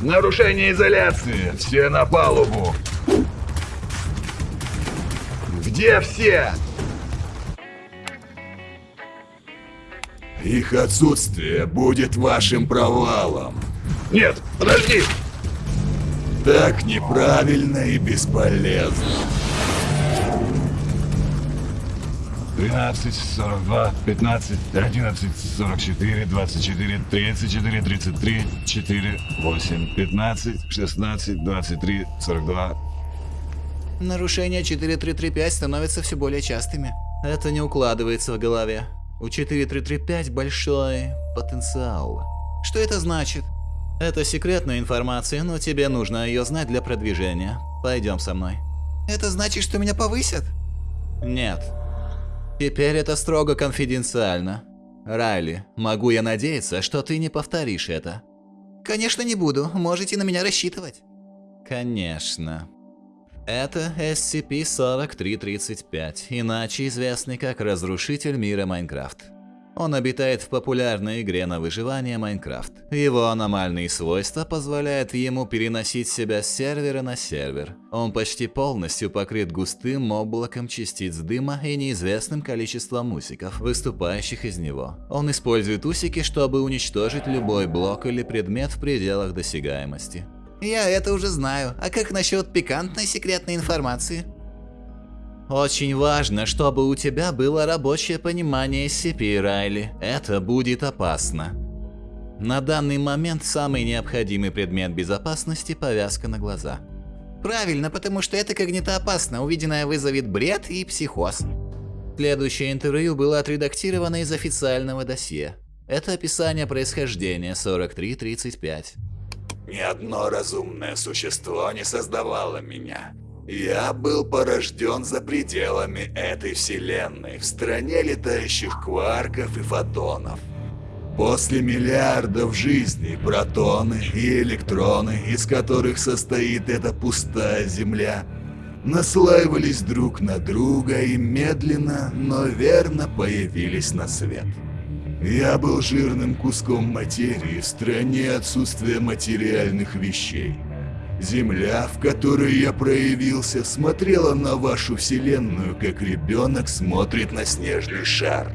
Нарушение изоляции! Все на палубу! Где все? Их отсутствие будет вашим провалом. Нет, подожди! Так неправильно и бесполезно. 13, 42, 15, 11, 44, 24, 34, 33, 4, 8, 15, 16, 23, 42. Нарушения 4335 становятся все более частыми. Это не укладывается в голове. У 4335 большой потенциал. Что это значит? Это секретная информация, но тебе нужно ее знать для продвижения. Пойдем со мной. Это значит, что меня повысят? Нет. Теперь это строго конфиденциально. Райли, могу я надеяться, что ты не повторишь это? Конечно, не буду. Можете на меня рассчитывать. Конечно. Это SCP-4335, иначе известный как Разрушитель мира Майнкрафт. Он обитает в популярной игре на выживание Майнкрафт. Его аномальные свойства позволяют ему переносить себя с сервера на сервер. Он почти полностью покрыт густым облаком частиц дыма и неизвестным количеством усиков, выступающих из него. Он использует усики, чтобы уничтожить любой блок или предмет в пределах досягаемости. Я это уже знаю. А как насчет пикантной секретной информации? Очень важно, чтобы у тебя было рабочее понимание SCP, Райли. Это будет опасно. На данный момент самый необходимый предмет безопасности – повязка на глаза. Правильно, потому что это когнитоопасно, увиденное вызовет бред и психоз. Следующее интервью было отредактировано из официального досье. Это описание происхождения 4335. Ни одно разумное существо не создавало меня. Я был порожден за пределами этой вселенной, в стране летающих кварков и фотонов. После миллиардов жизней протоны и электроны, из которых состоит эта пустая Земля, наслаивались друг на друга и медленно, но верно появились на свет. Я был жирным куском материи в стране отсутствия материальных вещей. Земля, в которой я проявился, смотрела на вашу вселенную, как ребенок смотрит на снежный шар.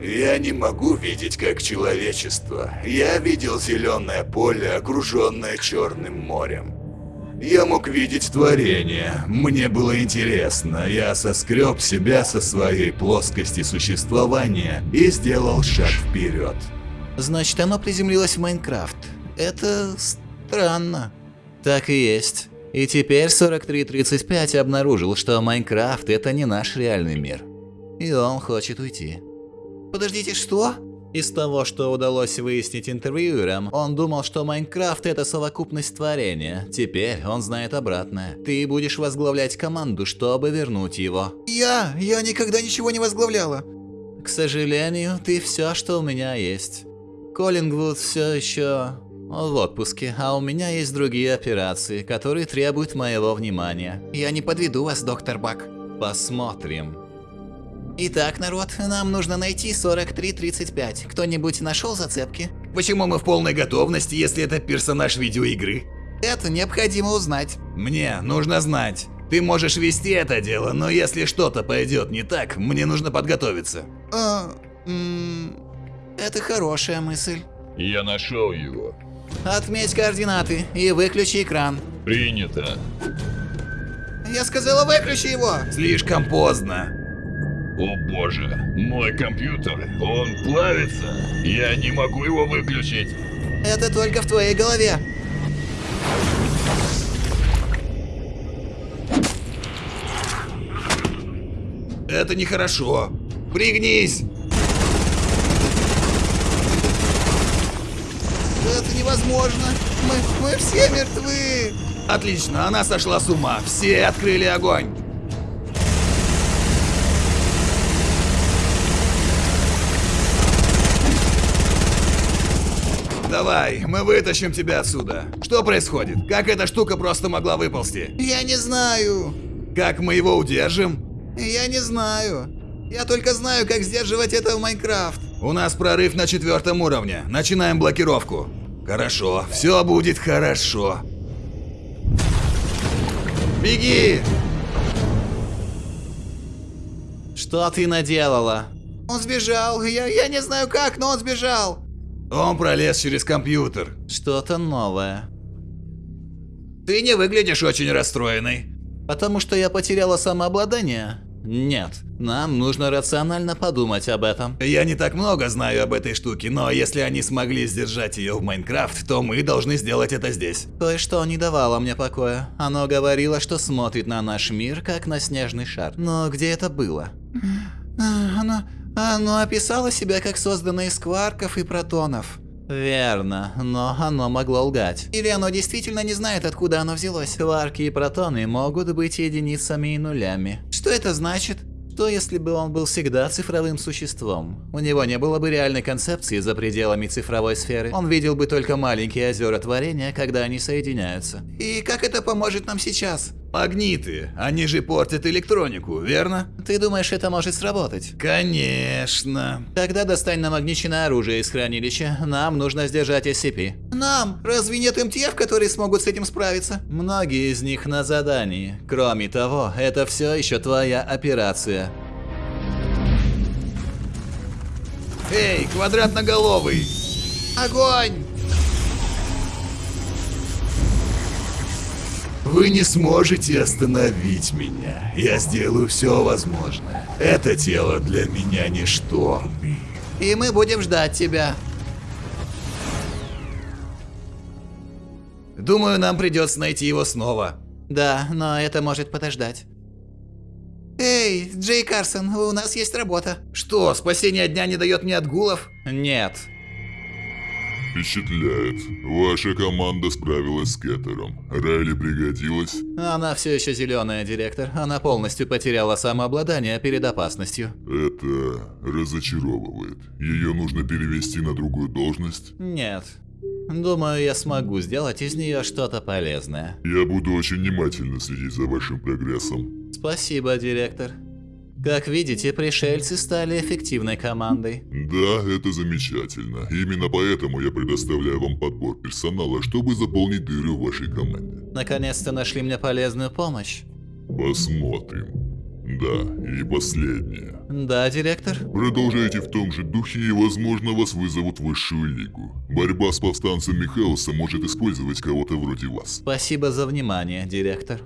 Я не могу видеть как человечество. Я видел зеленое поле, окруженное черным морем. Я мог видеть творение. Мне было интересно. Я соскреб себя со своей плоскости существования и сделал шаг вперед. Значит, оно приземлилось в Майнкрафт. Это странно. Так и есть. И теперь 4335 обнаружил, что Майнкрафт это не наш реальный мир. И он хочет уйти. Подождите, что? Из того, что удалось выяснить интервьюерам, он думал, что Майнкрафт это совокупность творения. Теперь он знает обратное. Ты будешь возглавлять команду, чтобы вернуть его. Я? Я никогда ничего не возглавляла. К сожалению, ты все, что у меня есть. Коллингвуд все еще в отпуске, а у меня есть другие операции, которые требуют моего внимания. Я не подведу вас, доктор Бак. Посмотрим. Итак, народ, нам нужно найти 4335. Кто-нибудь нашел зацепки? Почему мы в полной готовности, если это персонаж видеоигры? Это необходимо узнать. Мне нужно знать. Ты можешь вести это дело, но если что-то пойдет не так, мне нужно подготовиться. А, это хорошая мысль. Я нашел его. Отметь координаты и выключи экран. Принято. Я сказала, выключи его. Слишком поздно. О боже, мой компьютер, он плавится. Я не могу его выключить. Это только в твоей голове. Это нехорошо. Пригнись. Это невозможно. Мы, мы все мертвы. Отлично, она сошла с ума. Все открыли огонь. Давай, мы вытащим тебя отсюда. Что происходит? Как эта штука просто могла выползти? Я не знаю. Как мы его удержим? Я не знаю. Я только знаю, как сдерживать это в Майнкрафт. У нас прорыв на четвертом уровне. Начинаем блокировку. Хорошо, все будет хорошо. Беги! Что ты наделала? Он сбежал, я, я не знаю как, но он сбежал. Он пролез через компьютер. Что-то новое. Ты не выглядишь очень расстроенный. Потому что я потеряла самообладание? Нет, нам нужно рационально подумать об этом. Я не так много знаю об этой штуке, но если они смогли сдержать ее в Майнкрафт, то мы должны сделать это здесь. Кое-что не давало мне покоя. Оно говорило, что смотрит на наш мир, как на снежный шар. Но где это было? Оно, оно описало себя как созданное из кварков и протонов. Верно, но оно могло лгать. Или оно действительно не знает, откуда оно взялось. Кварки и протоны могут быть единицами и нулями. Что это значит? Что если бы он был всегда цифровым существом? У него не было бы реальной концепции за пределами цифровой сферы. Он видел бы только маленькие озера творения, когда они соединяются. И как это поможет нам сейчас? Магниты, они же портят электронику, верно? Ты думаешь, это может сработать? Конечно. Тогда достань намагниченное оружие из хранилища. Нам нужно сдержать SCP. Нам? Разве нет МТФ, которые смогут с этим справиться? Многие из них на задании. Кроме того, это все еще твоя операция. Эй, квадратноголовый! Огонь! Вы не сможете остановить меня. Я сделаю все возможное. Это тело для меня ничто. И мы будем ждать тебя. Думаю, нам придется найти его снова. Да, но это может подождать. Эй, Джей Карсон, у нас есть работа. Что, спасение дня не дает мне отгулов? Нет. Впечатляет. Ваша команда справилась с Кеттером. Райли пригодилась? Она все еще зеленая, директор. Она полностью потеряла самообладание перед опасностью. Это разочаровывает. Ее нужно перевести на другую должность? Нет. Думаю, я смогу сделать из нее что-то полезное. Я буду очень внимательно следить за вашим прогрессом. Спасибо, директор. Как видите, пришельцы стали эффективной командой. Да, это замечательно. Именно поэтому я предоставляю вам подбор персонала, чтобы заполнить дыры в вашей команде. Наконец-то нашли мне полезную помощь. Посмотрим. Да, и последнее. Да, директор? Продолжайте в том же духе и, возможно, вас вызовут в высшую лигу. Борьба с повстанцами хаоса может использовать кого-то вроде вас. Спасибо за внимание, директор.